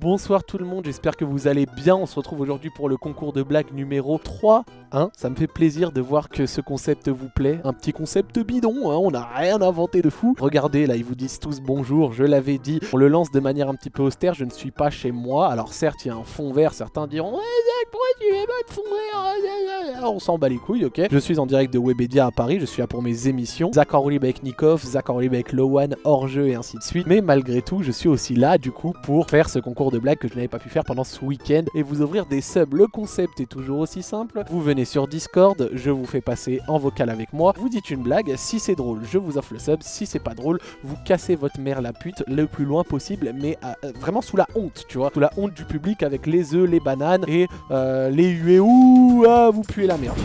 Bonsoir tout le monde, j'espère que vous allez bien. On se retrouve aujourd'hui pour le concours de blagues numéro 3. Hein ça me fait plaisir de voir que ce concept vous plaît. Un petit concept bidon, hein on n'a rien inventé de fou. Regardez, là ils vous disent tous bonjour, je l'avais dit. On le lance de manière un petit peu austère, je ne suis pas chez moi. Alors certes, il y a un fond vert, certains diront Zach, pourquoi tu mets pas de fond vert On s'en bat les couilles, ok Je suis en direct de Webedia à Paris, je suis là pour mes émissions. Zach en avec Nikov, Zach en avec Lowan, hors-jeu et ainsi de suite. Mais malgré tout, je suis aussi là du coup pour faire ce concours de blagues que je n'avais pas pu faire pendant ce week-end et vous ouvrir des subs. Le concept est toujours aussi simple. Vous venez sur Discord, je vous fais passer en vocal avec moi. Vous dites une blague, si c'est drôle, je vous offre le sub. Si c'est pas drôle, vous cassez votre mère la pute le plus loin possible, mais euh, vraiment sous la honte, tu vois. Sous la honte du public avec les œufs, les bananes et euh, les huées. Ouh, ah, vous puez la merde.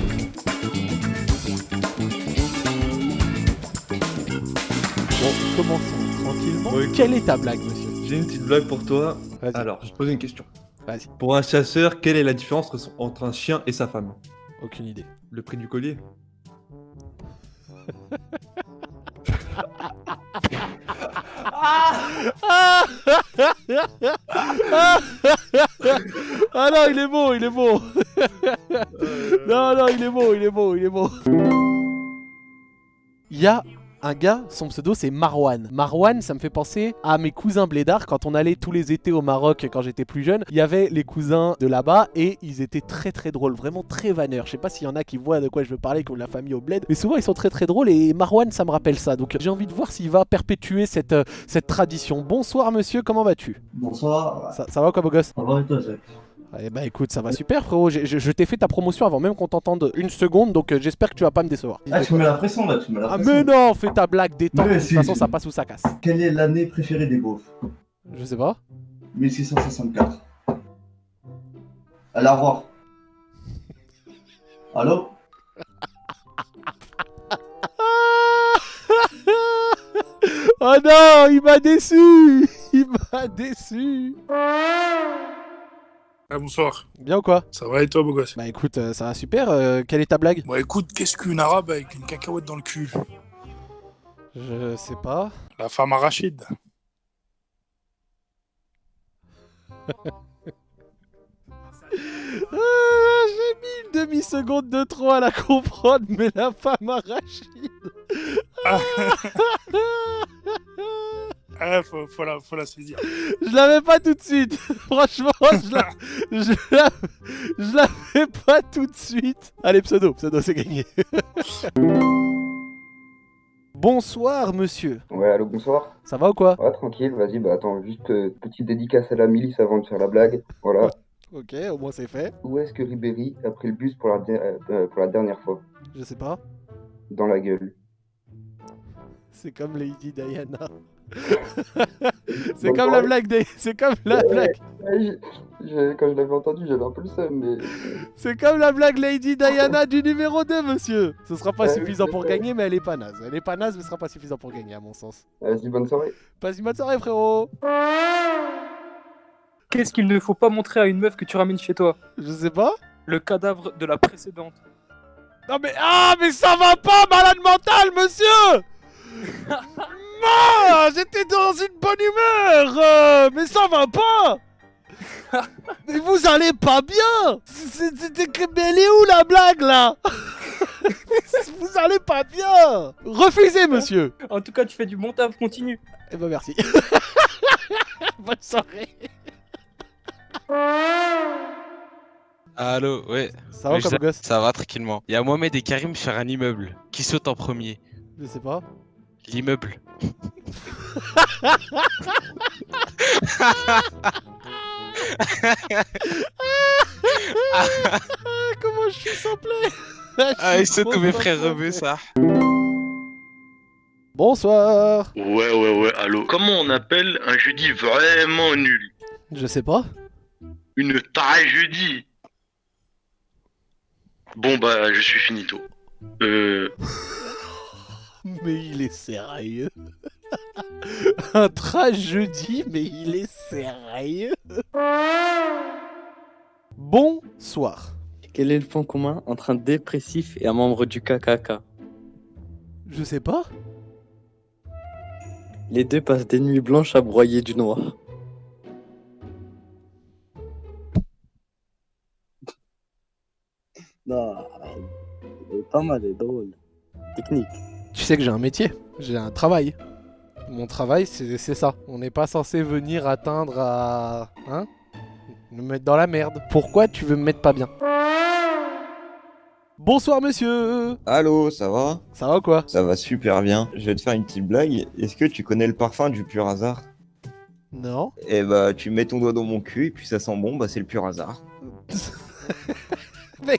Bon, commençons tranquillement. Quelle est ta blague, monsieur? J'ai une petite blague pour toi. Alors, je te pose une question. Vas-y. Pour un chasseur, quelle est la différence entre un chien et sa femme? Aucune idée. Le prix du collier? Ah non, il est beau, il est beau. non, non, il est beau, il est beau, il est beau. Il y a un gars, son pseudo c'est Marwan. Marwan, ça me fait penser à mes cousins blédards quand on allait tous les étés au Maroc quand j'étais plus jeune. Il y avait les cousins de là-bas et ils étaient très très drôles, vraiment très vanneurs. Je sais pas s'il y en a qui voient de quoi je veux parler, comme la famille au bled, mais souvent ils sont très très drôles et Marwan ça me rappelle ça. Donc j'ai envie de voir s'il va perpétuer cette, euh, cette tradition. Bonsoir monsieur, comment vas-tu? Bonsoir. Ça, va quoi beau gosse? Ça va et toi eh bah écoute, ça va super frérot, je, t'ai fait ta promotion avant même qu'on t'entende une seconde, donc euh, j'espère que tu vas pas me décevoir. Ah tu mets la pression là, tu mets la pression. Ah mais non, fais ta blague, détends, de toute façon ça passe ou ça casse. Quelle est l'année préférée des beaufs? Je sais pas. 1664. Allez, au revoir. Allô? Oh non, il m'a déçu Il m'a déçu ah, bonsoir. Bien ou quoi Ça va et toi, beau gosse Bah écoute, euh, ça va super. Euh, quelle est ta blague Bah écoute, qu'est-ce qu'une arabe avec une cacahuète dans le cul Je sais pas. La femme arachide. Ah, j'ai mis une demi-seconde de trop à la comprendre, mais la femme arachide. Ah. Ah, faut, faut, la, faut la saisir. Je l'avais pas tout de suite. Franchement, je la, je l'avais pas tout de suite. Allez, pseudo, pseudo, c'est gagné. Bonsoir, monsieur. Ouais, allô, bonsoir. Ça va ou quoi? Ouais, tranquille, vas-y, bah attends, juste euh, petite dédicace à la milice avant de faire la blague. Voilà. ok, au moins c'est fait. Où est-ce que Ribéry a pris le bus pour la, euh, pour la dernière fois? Je sais pas. Dans la gueule. C'est comme Lady Diana. c'est comme la blague des... C'est comme la blague... quand je l'avais entendu, j'avais un peu le seum, mais... C'est comme la blague Lady Diana du numéro 2, monsieur Ce sera pas suffisant pour gagner, mais elle est pas naze. Elle est pas naze, mais ce sera pas suffisant pour gagner, à mon sens. Vas-y, bonne soirée. Passe une bonne soirée, frérot Qu'est-ce qu'il ne faut pas montrer à une meuf que tu ramènes chez toi? Je sais pas. Le cadavre de la précédente. Non mais... Ah, mais ça va pas, malade mental, monsieur J'étais dans une bonne humeur euh, Mais ça va pas. Mais vous allez pas bien. Mais elle est où la blague là? Vous allez pas bien. Refusez monsieur. En tout cas tu fais du bon taf, continue. Eh ben merci. Bonne soirée. Allô, ouais. Ça va comme gosse? Ça va tranquillement. Il y a Mohamed et Karim sur un immeuble. Qui saute en premier? Je sais pas. L'immeuble. Comment je suis sans Ah, il saute comme mes frères revus, ça. Bonsoir Ouais, ouais, ouais, allô. Comment on appelle un jeudi vraiment nul Je sais pas. Une tragédie. Bon, bah, je suis finito. Euh mais il est sérieux. Un trash jeudi, mais il est sérieux. Bonsoir. Quel est le point commun entre un dépressif et un membre du KKK Je sais pas. Les deux passent des nuits blanches à broyer du noir. non, elle pas mal, drôle. Technique. Tu sais que j'ai un métier, j'ai un travail. Mon travail, c'est ça. On n'est pas censé venir atteindre à... Hein Me mettre dans la merde. Pourquoi tu veux me mettre pas bien? Bonsoir monsieur Allô, ça va? Ça va ou quoi? Ça va super bien. Je vais te faire une petite blague. Est-ce que tu connais le parfum du pur hasard? Non Eh bah, tu mets ton doigt dans mon cul et puis ça sent bon, bah c'est le pur hasard. Mais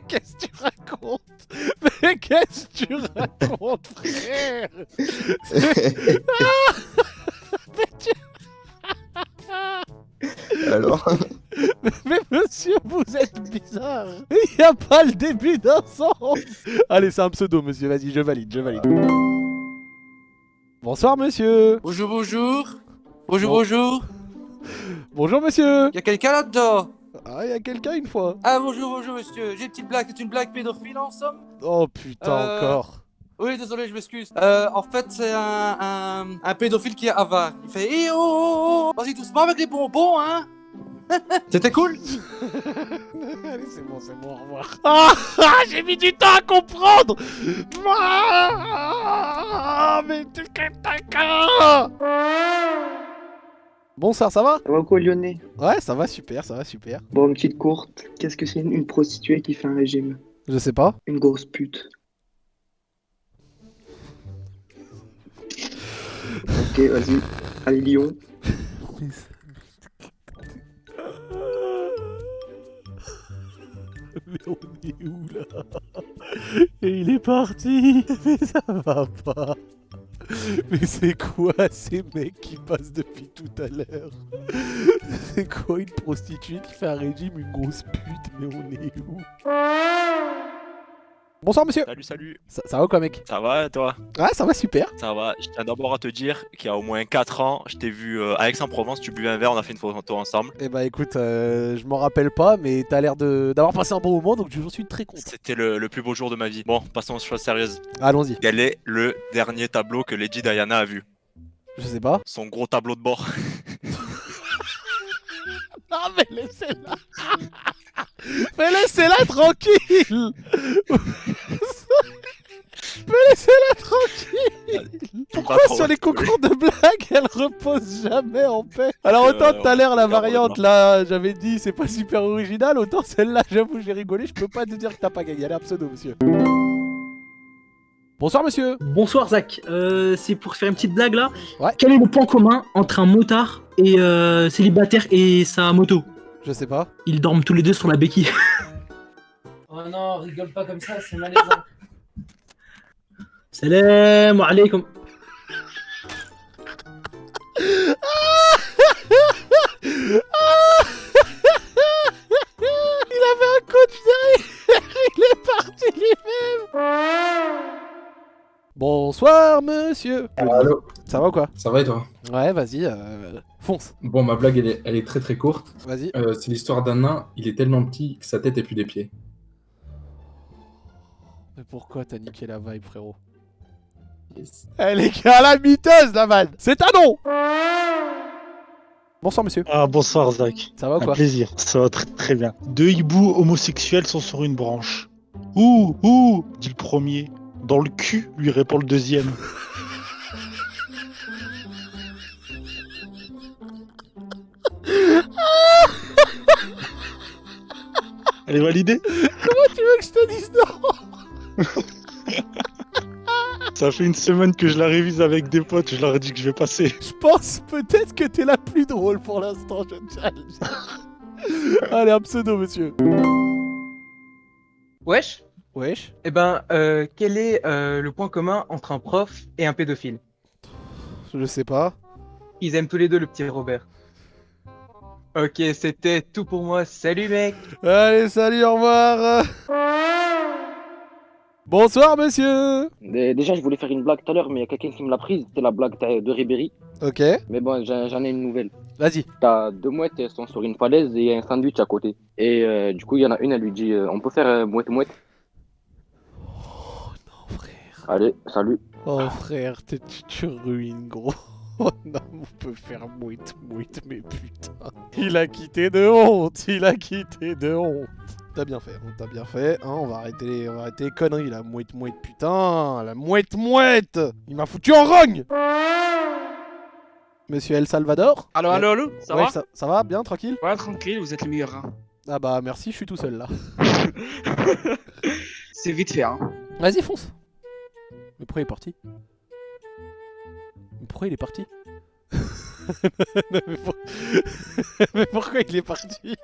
qu'est-ce que tu racontes, frère? Mais tu- Alors? Mais monsieur, vous êtes bizarre Il n'y a pas le début d'un sens Allez, c'est un pseudo, monsieur, vas-y, je valide, je valide. Bonsoir, monsieur Bonjour, bonjour. Bonjour, Bon. bonjour. Bonjour, monsieur Y a quelqu'un là-dedans? Ah, il y a quelqu'un une fois Ah, bonjour, bonjour, monsieur. J'ai une petite blague. C'est une blague pédophile en somme Oh putain, Euh, encore Oui, désolé, je m'excuse. Euh, en fait, c'est un, un, un pédophile qui est avare. Il fait Eh oh, oh, oh, Vas-y, doucement avec les bonbons, hein C'était cool Allez, c'est bon, c'est bon, au revoir. Ah, ah, j'ai mis du temps à comprendre Ah, mais tu Bonsoir, ça va Ça va quoi, Lyonnais Ouais, ça va super, ça va super. Bon, une petite courte. Qu'est-ce que c'est une, une prostituée qui fait un régime? Je sais pas. Une grosse pute. Ok, vas-y. Allez, Lyon. Mais on est où là? Et il est parti Mais ça va pas Mais c'est quoi ces mecs qui passent depuis tout à l'heure C'est quoi une prostituée qui fait un régime, une grosse pute Mais on est où? Bonsoir monsieur Salut, salut. Ça, ça va quoi mec? Ça va et toi? Ouais, ça va super Ça va. Je tiens d'abord à te dire qu'il y a au moins 4 ans, je t'ai vu euh, à Aix-en-Provence, tu buvais un verre, on a fait une photo ensemble. Eh bah écoute, euh, je m'en rappelle pas, mais t'as l'air d'avoir passé un bon moment, donc j'en suis très content. C'était le, le plus beau jour de ma vie. Bon, passons aux choses sérieuses. Allons-y. Quel est le dernier tableau que Lady Diana a vu? Je sais pas. Son gros tableau de bord. Non mais laissez-la Mais laissez-la tranquille. Mais laissez-la tranquille. Pourquoi sur les concours de blagues, elle repose jamais en paix Alors autant Euh, tout à l'heure la variante là, j'avais dit c'est pas super original, autant celle-là j'avoue j'ai rigolé, je peux pas te dire que t'as pas gagné, allez un pseudo monsieur. Bonsoir monsieur. Bonsoir Zach, Euh, c'est pour faire une petite blague là. Ouais. Quel est le point commun entre un motard et euh, célibataire et sa moto? Je sais pas. Ils dorment tous les deux sur la béquille. Oh non, rigole pas comme ça, c'est malaisant. Salam alaikum. Il avait un coach derrière, il est parti lui-même Bonsoir monsieur Allô Ça va ou quoi? Ça va et toi? Ouais, vas-y, euh, fonce. Bon, ma blague, elle est, elle est très très courte. Vas-y. Euh, c'est l'histoire d'un nain, il est tellement petit que sa tête est plus des pieds. Mais pourquoi t'as niqué la vibe, frérot Elle est calamiteuse, la vanne C'est un nom Bonsoir, monsieur. Ah, bonsoir, Zach. Ça va ou Un quoi plaisir, ça va très très bien. Deux hiboux homosexuels sont sur une branche. Ouh, ouh, dit le premier. Dans le cul, lui répond le deuxième. Elle est validée Comment tu veux que je te dise non Ça fait une semaine que je la révise avec des potes, je leur ai dit que je vais passer. Je pense peut-être que t'es la plus drôle pour l'instant, je tiens à le dire. Allez, un pseudo, monsieur. Wesh Wesh Eh ben, euh, quel est euh, le point commun entre un prof et un pédophile? Je sais pas. Ils aiment tous les deux le petit Robert. Ok, c'était tout pour moi. Salut mec Allez, salut, au revoir Bonsoir, monsieur Dé- Déjà, je voulais faire une blague tout à l'heure, mais il y a quelqu'un qui me l'a prise. C'était la blague de Ribéry. Ok. Mais bon, j'en j'en ai une nouvelle. Vas-y. T'as deux mouettes, elles sont sur une falaise et il y a un sandwich à côté. Et euh, du coup, il y en a une, elle lui dit euh, On peut faire euh, mouette-mouette Oh non, frère. Allez, salut. Oh, frère, t'es- tu, tu ruines, gros. Oh non, on peut faire mouite, mouite, mais putain. Il a quitté de honte, il a quitté de honte. T'as bien fait, t'as bien fait. Hein, on, va arrêter les, on va arrêter les conneries, la mouette mouette, putain La mouette mouette Il m'a foutu en rogne Monsieur El Salvador? Allo, allo, allo, ça Ouais, va? ça, ça va Bien, tranquille? Ouais, tranquille, vous êtes le meilleur. hein. Ah bah merci, je suis tout seul là. C'est vite fait, hein. Vas-y, fonce pourquoi il est parti pourquoi il est parti mais, pour- mais pourquoi il est parti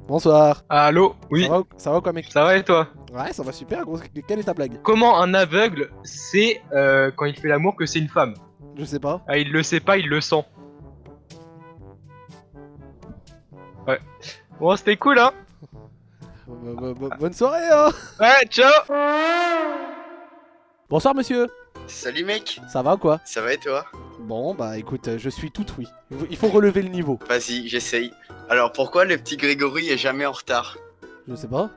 Bonsoir. Allô Oui. Ça va, ça quoi mec Ça va et toi Ouais, ça va super gros. Quelle est ta blague Comment un aveugle sait euh, quand il fait l'amour que c'est une femme Je sais pas. Ah, il le sait pas, il le sent. Ouais. Bon, c'était cool, hein Bo- bo- bo- Bonne soirée hein Ouais, ciao Bonsoir monsieur Salut mec, Ça va ou quoi ça va et toi Bon bah écoute, euh, je suis tout oui. Il faut relever le niveau. Vas-y, j'essaye. Alors pourquoi le petit Grégory est jamais en retard Je sais pas.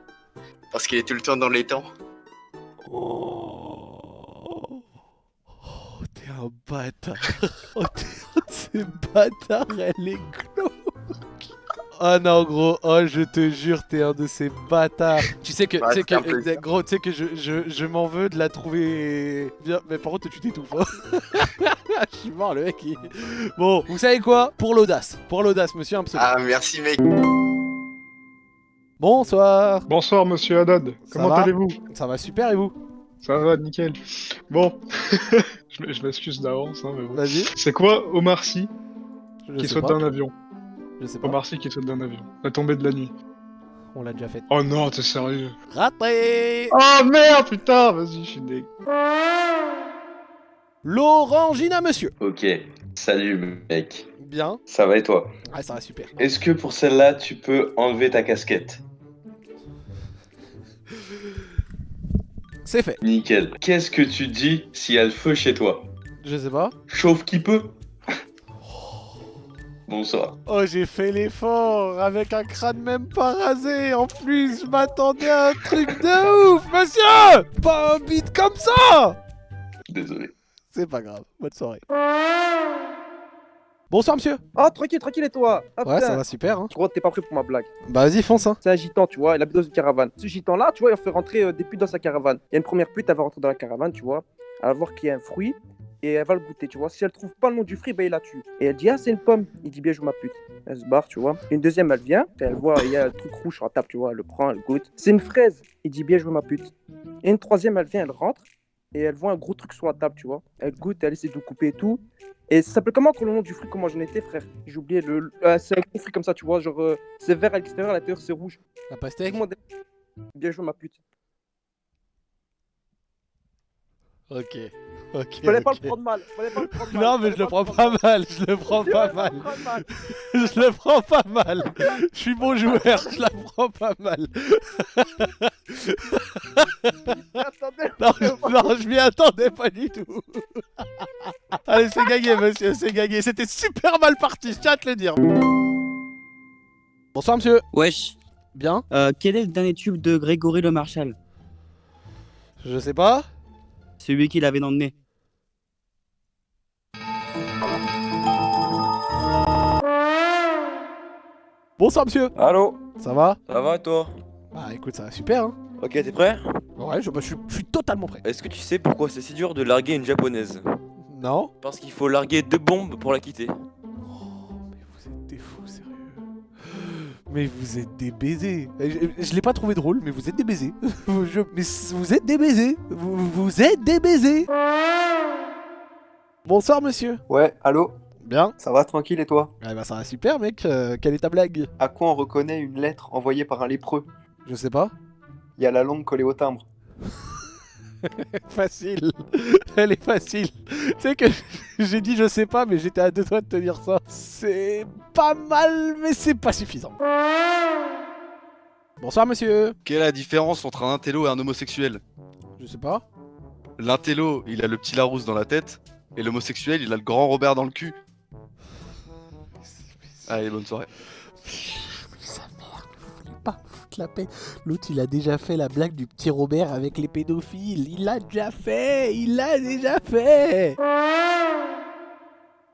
Parce qu'il est tout le temps dans les temps. T'es un bâtard. Oh, t'es un ces bâtards, elle est. Oh non gros, oh je te jure, t'es un de ces bâtards. Tu sais que, Ouais, tu sais que, euh, gros, tu sais que je, je, je m'en veux de la trouver bien, mais par contre tu t'étouffes. hein. je suis mort le mec. il- Bon, vous savez quoi? Pour l'audace, pour l'audace, monsieur un pseudo. Ah merci mec. Bonsoir. Bonsoir, monsieur Haddad. Ça Comment allez-vous? Ça va super et vous? Ça va, nickel. Bon, je m'excuse d'avance, hein, mais bon. Vas-y. C'est quoi Omar Sy Je qui saute pas. d'un avion? Je sais pas. Omar Sy qui saute d'un avion. La tombée de la nuit. On l'a déjà fait. Oh non, t'es sérieux Raté Oh merde, putain, vas-y, je suis deg. L'orangina monsieur. Ok, salut mec. Bien. Ça va et toi? Ah ça va super. Est-ce que pour celle-là, tu peux enlever ta casquette? C'est fait. Nickel. Qu'est-ce que tu dis s'il y a le feu chez toi? Je sais pas. Chauffe qui peut? Bonsoir. Oh, j'ai fait l'effort avec un crâne même pas rasé. En plus, je m'attendais à un truc de ouf, monsieur Pas un beat comme ça Désolé. C'est pas grave. Bonne soirée. Bonsoir, monsieur. Oh, tranquille, tranquille, et toi? Ah, Ouais, putain. ça va super. Hein. Je crois que t'es pas prêt pour ma blague? Bah, vas-y, fonce. Hein. C'est un gitan, tu vois, il habite dans une caravane. Ce gitan-là, tu vois, il fait rentrer euh, des putes dans sa caravane. Il y a une première pute, elle va rentrer dans la caravane, tu vois. Elle va voir qu'il y a un fruit et elle va le goûter, tu vois. Si elle trouve pas le nom du fruit, ben il la tue. Et elle dit, ah, c'est une pomme. Il dit, bien joué, ma pute. Elle se barre, tu vois. Une deuxième, elle vient, elle voit, il y a un truc rouge sur la table, tu vois. Elle le prend, elle goûte. C'est une fraise. Il dit, bien joué, ma pute. Et une troisième, elle vient, elle rentre et elle voit un gros truc sur la table, tu vois. Elle goûte, elle essaie de couper et tout. Et ça s'appelle comment le nom du fruit Comment j'en étais, frère? J'ai oublié. Le, le- euh, c'est un gros fruit comme ça, tu vois. Genre, euh, c'est vert à l'extérieur, à l'intérieur, c'est rouge. La pastèque? Le Bien joué, ma pute. Ok. Fallait pas le prendre mal. Fallait pas le prendre mal. Non, mais je le prends pas mal. Je le prends pas mal. Je le prends pas mal. Je suis bon joueur. Je la prends pas mal. Non, je- non, je m'y attendais pas du tout. Allez, c'est gagné, monsieur, c'est gagné. C'était super mal parti, je tiens à te le dire. Bonsoir, monsieur. Wesh. Bien. Euh, quel est le dernier tube de Grégory Le Marchal? Je sais pas. Celui qu'il avait dans le nez. Bonsoir, monsieur. Allô? Ça va? Ça va et toi? Bah, écoute, ça va super, hein. Ok, t'es prêt? Ouais, je, bah, je suis- je suis totalement prêt. Est-ce que tu sais pourquoi c'est si dur de larguer une japonaise? Non. Parce qu'il faut larguer deux bombes pour la quitter. Mais vous êtes des baisers. Eh, Je, je l'ai pas trouvé drôle, mais vous êtes des baisers. Je- mais vous êtes des baisers. Vous, vous êtes des baisers. Bonsoir, monsieur. Ouais, allô? Bien. Ça va tranquille et toi? Eh bah, ça va super, mec. Euh, quelle est ta blague? À quoi on reconnaît une lettre envoyée par un lépreux? Je sais pas. Il y a la langue collée au timbre. facile. Elle est facile. Tu sais que j'ai dit je sais pas, mais j'étais à deux doigts de te dire ça. C'est pas mal, mais c'est pas suffisant. Bonsoir, monsieur. Quelle est la différence entre un intello et un homosexuel? Je sais pas. L'intello, il a le petit Larousse dans la tête, et l'homosexuel, il a le grand Robert dans le cul. Allez, bonne soirée. pas foutre la paix. L'autre, il a déjà fait la blague du petit Robert avec les pédophiles. Il l'a déjà fait. Il l'a déjà fait.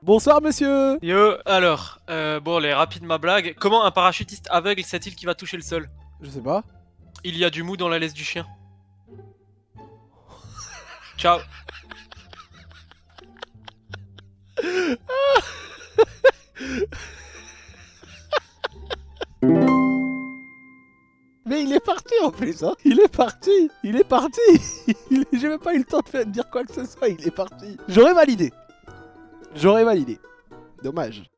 Bonsoir monsieur Yo, alors, euh, bon, les rapides ma blague. Comment un parachutiste aveugle sait-il qu'il va toucher le sol? Je sais pas. Il y a du mou dans la laisse du chien. Ciao. Il est parti en plus, hein Il est parti Il est parti J'ai même pas eu le temps de faire- de dire quoi que ce soit, il est parti. J'aurais validé. J'aurais validé. Dommage.